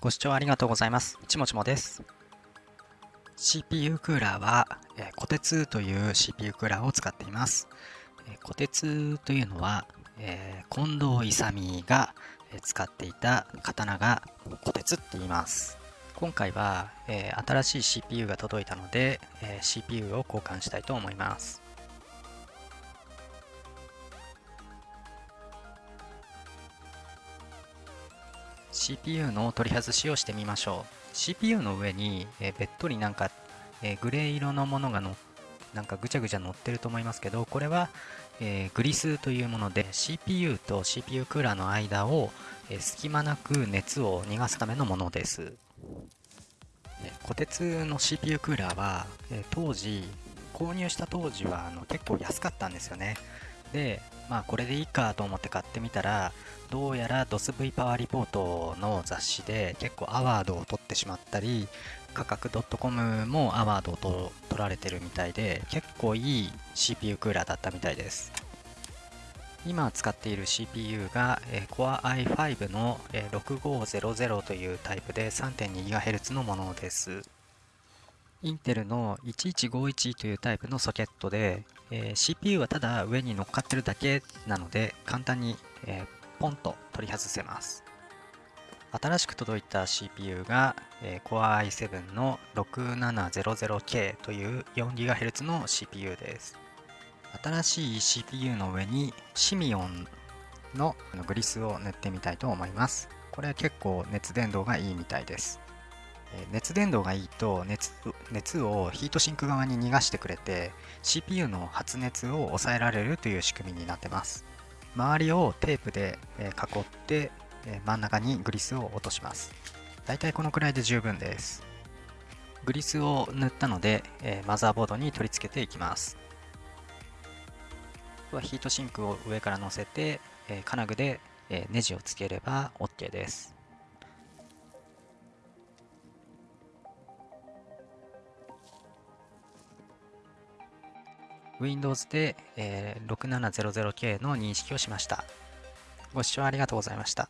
ご視聴ありがとうございます。ちもちもです。CPU クーラーは、えー、コテツという CPU クーラーを使っています。えー、コテツというのは、えー、近藤勇が使っていた刀がコテツって言います。今回は、えー、新しい CPU が届いたので、えー、CPU を交換したいと思います。CPU の取り外しをしてみましょう。CPU の上に、えべっとりなんか、えグレー色のものがのなんかぐちゃぐちゃ乗ってると思いますけどこれは、えグリスというもので CPU と CPU クーラーの間を、え隙間なく熱を逃がすためのものです。虎鉄の CPU クーラーは、え当時購入した当時はあの結構安かったんですよね。で、まあこれでいいかと思って買ってみたら、どうやら DOSV パワーリポートの雑誌で結構アワードを取ってしまったり、価格 .com もアワードを取られてるみたいで、結構いい CPU クーラーだったみたいです。今使っている CPU が、え Core i5 の、え6500というタイプで 3.2GHz のものです。インテルの1151というタイプのソケットで、えー、CPU はただ上に乗っかってるだけなので簡単に、えー、ポンと取り外せます。新しく届いた CPU が、えー、Core i7 の 6700K という 4GHz の CPU です。新しい CPU の上にシミオンのグリスを塗ってみたいと思います。これは結構熱伝導がいいみたいです。熱伝導がいいと熱熱をヒートシンク側に逃がしてくれて CPU の発熱を抑えられるという仕組みになってます。周りをテープで囲って真ん中にグリスを落とします。だいたいこのくらいで十分です。グリスを塗ったのでマザーボードに取り付けていきます。はヒートシンクを上から乗せて金具でネジをつければ OK です。Windows で、えー、6700K の認識をしました。ご視聴ありがとうございました。